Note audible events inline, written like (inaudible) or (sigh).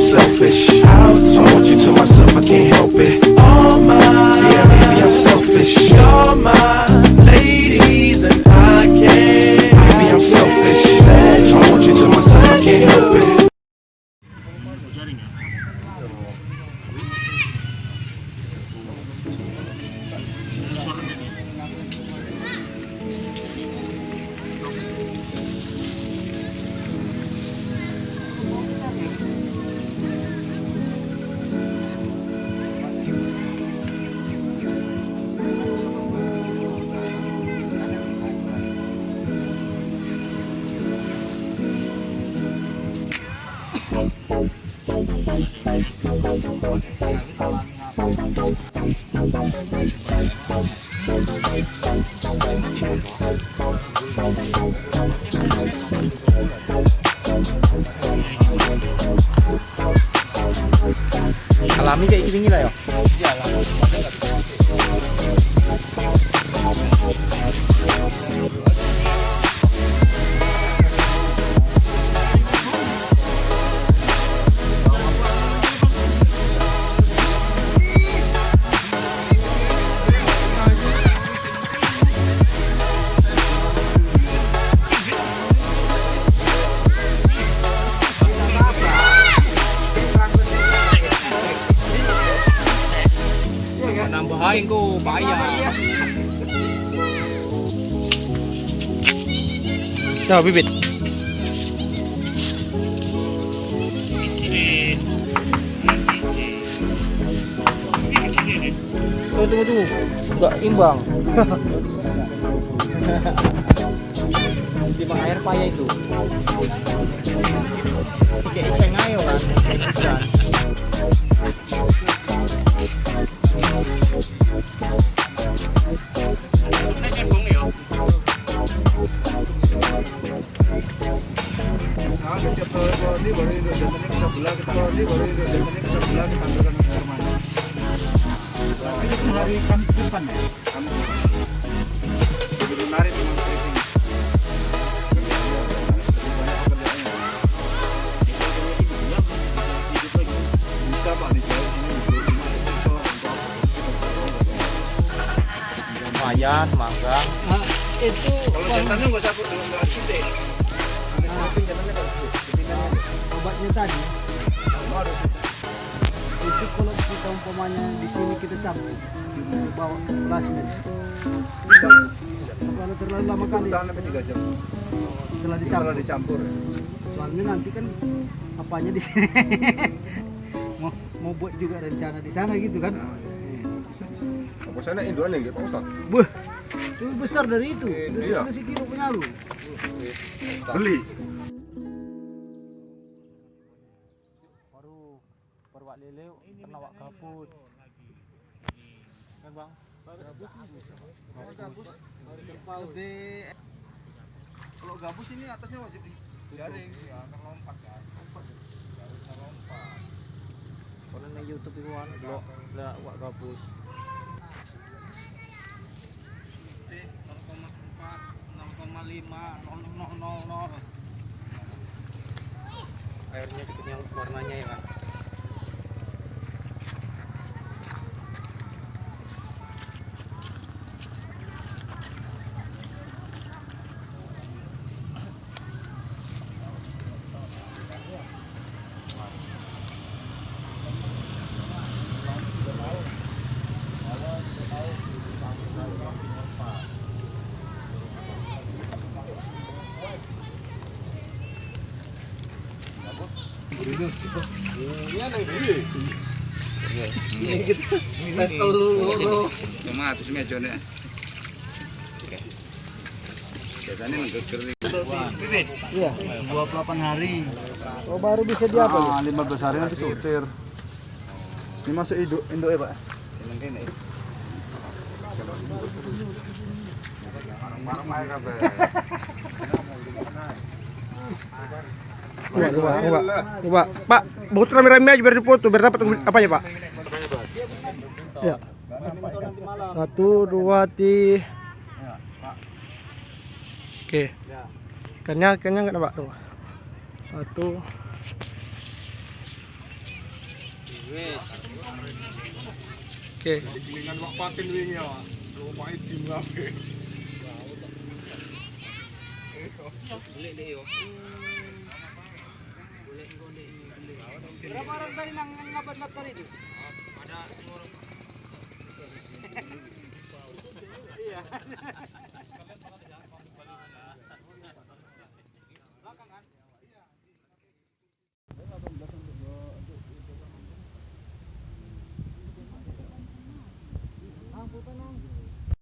I'm selfish. I want you to myself, I can't help it. All mine. Yeah, maybe I'm selfish. You're my ladies, and I can't. Maybe I'm selfish. I want you to myself, I can't help it. Alami kayak gini lah ya nambahin payah Nah, bibit. Tunggu, tunggu, tunggu. Enggak imbang. Timbang air payah itu. Kayak iseng ayo kan. Nah, siap kalau ini baru induk jantannya kita belah, kita baru induk jantannya kita belah, kita ambilkan hari Kamis depan ya? Kamis. Jadi itu bisa untuk Lumayan, mangga. itu Kalau jantannya nggak usah nggak. Strippingannya aja. obatnya tadi itu kalau kita umpamanya di sini kita campur bawa ke plasmin bisa. kalau terlalu lama kali bertahan sampai tiga jam. setelah Setelah dicampur dicampur. ya. soalnya nanti kan apanya di sini (laughs) mau mau buat juga rencana di sana gitu kan Apa sana induan yang Pak Ustaz? Buh, itu besar dari itu itu Iya. sekali sekilo penyalu Beli. Lele kena wak kaput. Kan bang? Kalau gabus, lebih kalau gabus ini atasnya wajib dijaring. Ya, kan lompat kan. Lompat. Harusnya lompat. Kalau di YouTube itu kan blok blok wak kaput. Airnya dikit yang warnanya ya kan. Tes dulu. Cuma atus meja nih. Biasanya menggeger nih. Bibit. iya 28 hari. oh baru bisa di apa Ah, 15 hari nanti sortir. Ini masuk induk induk ya, Pak. Ya. Marah-marah aja kabeh. Coba, coba, coba. Pak, baut rame-rame aja biar dipoto, biar dapat apa ya, Pak? Ya. Satu, dua, tiga. Oke. Ikannya, ikannya nggak ada, Pak. Tuh. Satu. Oke. Dengan Berapa orang tadi nang ngabat motor itu? Ada